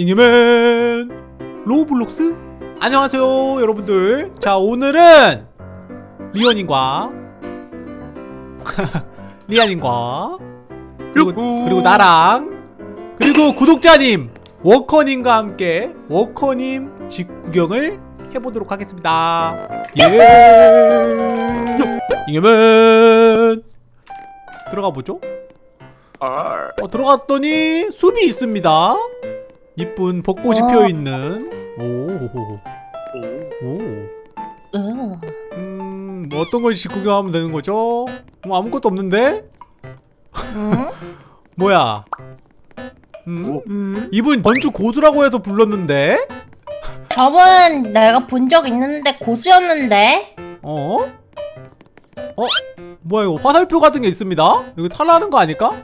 잉여맨 로블록스. 안녕하세요 여러분들. 자 오늘은 리언님과 리안님과 그리고. 그리고 나랑 그리고 구독자님 워커님과 함께 워커님 집 구경을 해보도록 하겠습니다. 예. 잉여맨. 들어가 보죠. 아, 어, 들어갔더니 숲이 있습니다. 이쁜 벚꽃이 어. 피어있는. 오, 오. 오. 으. 음, 뭐 어떤 걸 구경하면 되는 거죠? 뭐 아무것도 없는데? 응? 뭐야? 음? 오. 음. 이분 건축 고수라고 해서 불렀는데? 저번 내가 본 적 있는데 고수였는데 어? 어? 뭐야 이거 화살표 같은 게 있습니다? 이거 탈라는 거 아닐까?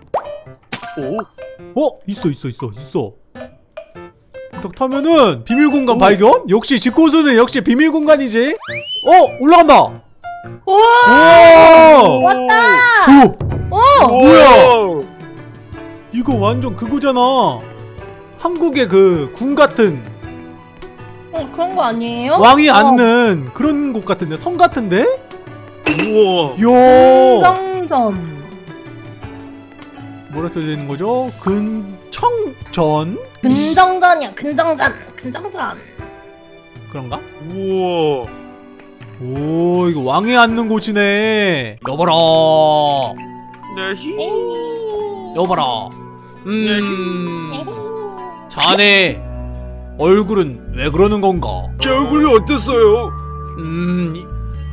오. 어? 있어 있어 있어 있어 딱 타면은 비밀 공간 오. 발견? 역시 집고수는 역시 비밀 공간이지 어? 올라간다 우와 왔다 오! 오 뭐야? 이거 완전 그거잖아 한국의 그 궁 같은 어, 그런 거 아니에요? 왕이 어, 앉는 그런 곳 같은데 성 같은데? 우와. 요 금강점 뭐라 써져 있는 거죠? 근청전 근정전이야 근정전 근정전 그런가? 우와. 오 이거 왕이 앉는 곳이네 여봐라 네히. 여봐라 음. 자네 얼굴은 왜 그러는 건가 제 얼굴이 어땠어요? 음이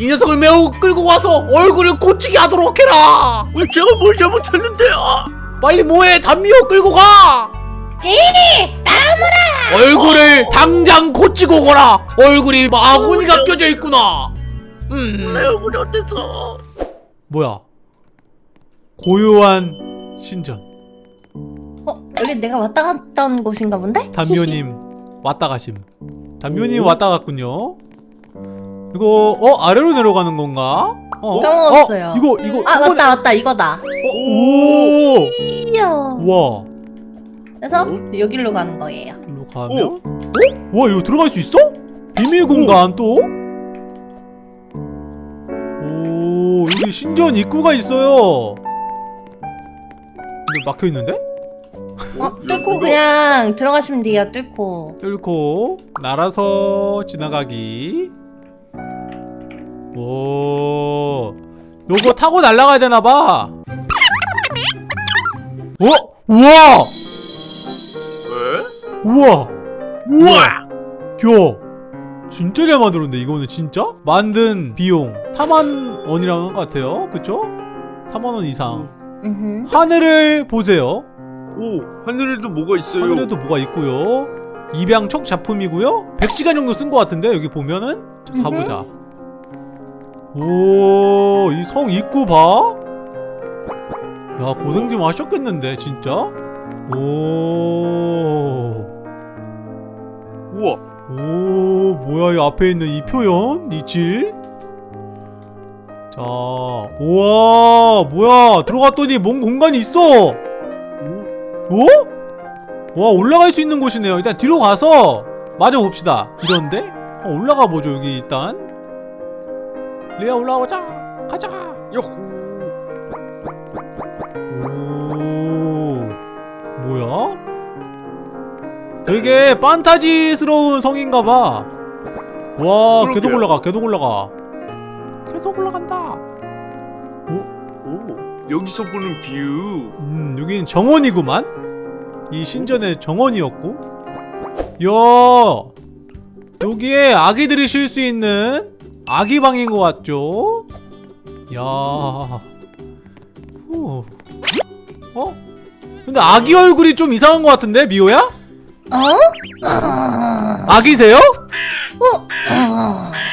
이 녀석을 매우 끌고 와서 얼굴을 고치게 하도록 해라 왜 제가 뭘 잘못했는데요? 빨리 뭐해? 담미호 끌고 가! 에이 따라오너라 얼굴을 당장 고치고 오거라! 얼굴이 마구니가 껴져 있구나! 음. 내 얼굴이 어땠어? 뭐야? 고요한 신전. 어 여기 내가 왔다 갔던 곳인가 본데? 담미호님 왔다 가심. 담미호님 왔다 갔군요. 이거 어 아래로 내려가는 건가? 어, 까먹었어요. 어, 이거 이거 아 이번에- 맞다 맞다 이거다 오! 이야 와. 그래서 여기로 가는 거예요. 일로 가면? 어? 와 이거 들어갈 수 있어? 비밀 공간 또? 오 여기 신전 입구가 있어요. 근데 막혀 있는데? 어 뚫고 그냥 들어가시면 돼요 뚫고. 뚫고 날아서 지나가기. 오. 요거 타고 날아가야 되나 봐 어? 우와 왜? 우와 우와. 야 진짜 잘 만들었네 이거는 진짜? 만든 비용 4만 원이라는 것 같아요 그쵸? 4만 원 이상 음흠. 하늘을 보세요 오. 하늘에도 뭐가 있어요? 하늘에도 뭐가 있고요 입양촉 작품이고요 100시간 정도 쓴 것 같은데 여기 보면은 자. 가보자 오 이 성 입구 봐? 야 고생 좀 하셨겠는데 진짜? 오 우와. 오 뭐야 이 앞에 있는 이 표현 이 질? 자 우와 뭐야 들어갔더니 뭔 공간이 있어 오. 어? 와 올라갈 수 있는 곳이네요 일단 뒤로 가서 마저 봅시다 이런데? 어, 올라가 보죠 여기 일단 레아 올라오자 가자 야호. 뭐야? 되게 판타지스러운 성인가봐 와 계속. 올라가 계속 올라가 계속 올라간다 오. 여기서 보는 view. 음 여기는 정원이구만 이 신전의 정원이었고 야 여기에 아기들이 쉴 수 있는 아기방인 것 같죠? 야 후. 어? 근데 아기 얼굴이 좀 이상한 것 같은데 미호야? 어? 어? 아기세요? 어? 어?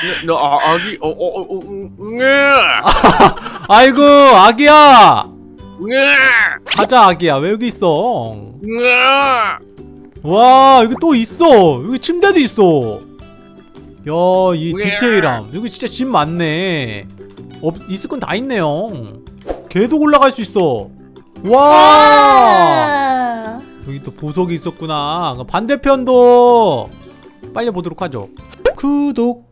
네, 나 아, 아기 어 어어 음, 네. 아이고 아기야 네. 가자 아기야 왜 여기 있어 네. 와 여기 또 있어 여기 침대도 있어 야 이 디테일함 여기 진짜 집 많네 없 있을 건 다 있네요 계속 올라갈 수 있어 와 아. 여기 또 보석이 있었구나 반대편도 빨리 보도록 하죠 구독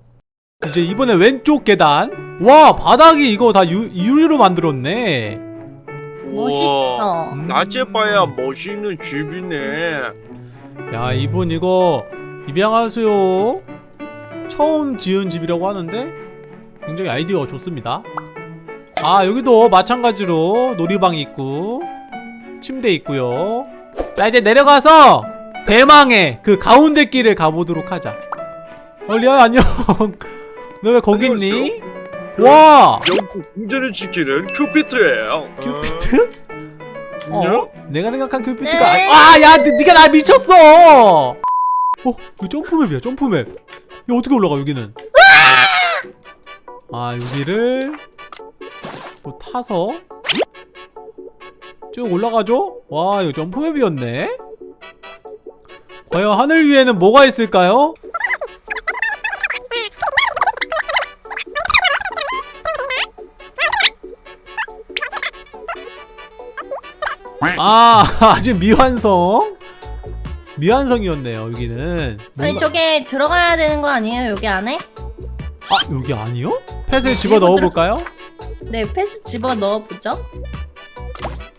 이제 이번에 왼쪽 계단 와 바닥이 이거 다 유, 유리로 만들었네 멋있어. 음. 낮에 봐야 멋있는 집이네. 야 이분 이거 입양하세요 처음 지은 집이라고 하는데 굉장히 아이디어가 좋습니다 아 여기도 마찬가지로 놀이방이 있고 침대 있고요 자 이제 내려가서 대망의 그 가운데 길을 가보도록 하자 어 리아야 안녕 너 왜 거기 있니? 와 영국 궁전을 지키는 큐피트예요. 큐피트? 어? 어? 내가 생각한 큐피트가 네. 아니 아야 니가 나 미쳤어 어 이거 jump map이야 jump map 야 어떻게 올라가 여기는 아 여기를 또 타서 쭉 올라가죠 와 이거 점프맵이었네 과연 하늘 위에는 뭐가 있을까요? 아 아직 미완성 미완성이었네요 여기는 아니 저게 들어가야 되는 거 아니에요? 여기 안에? 아 여기 아니요? 펫을 집어 넣어볼까요? 네, 패스 집어 넣어보죠.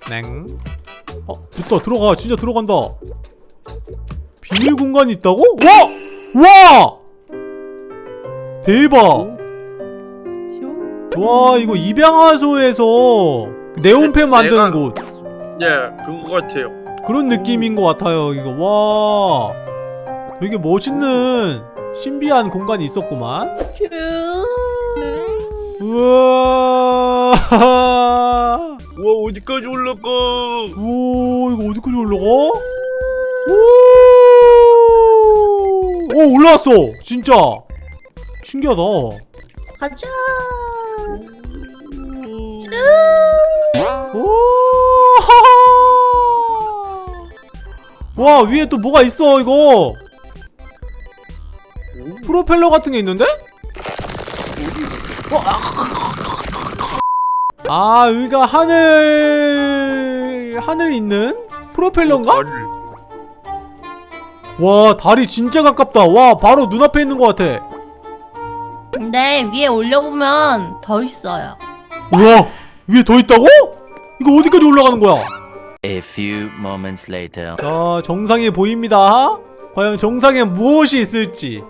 냉. 어 됐다 들어가 진짜 들어간다 비밀 공간이 있다고? 와! 와! 대박 와 이거 입양하소에서 네온펜 만드는 내가- 곳 예, 그거 같아요. 그런 느낌인 것 같아요 이거 와 되게 멋있는 신비한 공간이 있었구만 휴. 우와 우 와 어디까지 올라가? 오 이거 어디까지 올라가? 오, 오 올라왔어 진짜 신기하다 가자. 오! 와 위에 또 뭐가 있어 이거 프로펠러 같은 게 있는데? 어, 아, 아 여기가 하늘 하늘 있는 프로펠러인가? 다리. 와 다리 진짜 가깝다 와 바로 눈앞에 있는 것 같아 근데 위에 올려보면 더 있어요. 우와 위에 더 있다고? 이거 어디까지 올라가는 거야? A few moments later. 자 정상에 보입니다 과연 정상에 무엇이 있을지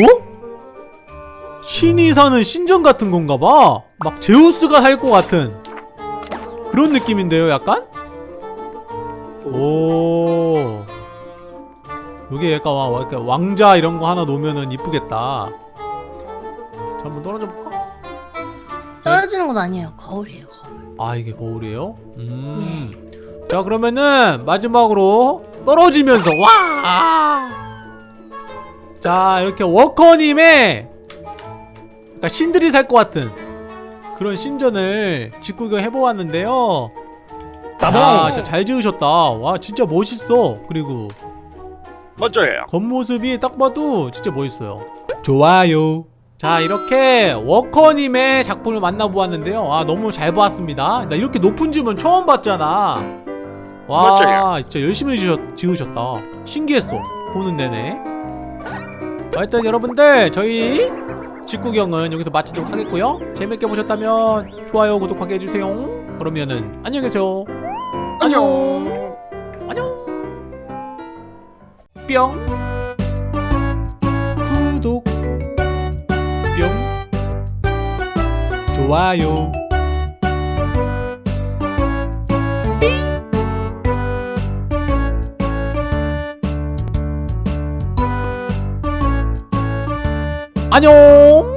어? 신이 사는 신전 같은 건가 봐. 막 제우스가 살 것 같은 그런 느낌인데요, 약간? 오. 여기 약간 왕자 이런 거 하나 놓으면은 이쁘겠다. 자, 한번 떨어져 볼까? 떨어지는 건 아니에요. 거울이에요, 거울. 아, 이게 거울이에요? 음. 자, 그러면은 마지막으로 떨어지면서 와! 자, 이렇게 워커님의 그러니까 신들이 살 것 같은 그런 신전을 짓구경 해보았는데요. 아, 진짜 잘 지으셨다. 와, 진짜 멋있어. 그리고 맞아요. 겉모습이 딱 봐도 진짜 멋있어요. 좋아요. 자, 이렇게 워커님의 작품을 만나보았는데요. 아, 너무 잘 보았습니다. 나 이렇게 높은 집은 처음 봤잖아. 와, 맞아요. 진짜 열심히 지으셨, 지으셨다. 신기했어. 보는 내내. 자, 일단 여러분들, 저희 직구경은 여기서 마치도록 하겠고요. 재밌게 보셨다면 좋아요, 구독하게 해주세요. 그러면은 안녕히 계세요. 안녕. 안녕. 뿅. 구독. 뿅. 좋아요. 안녕.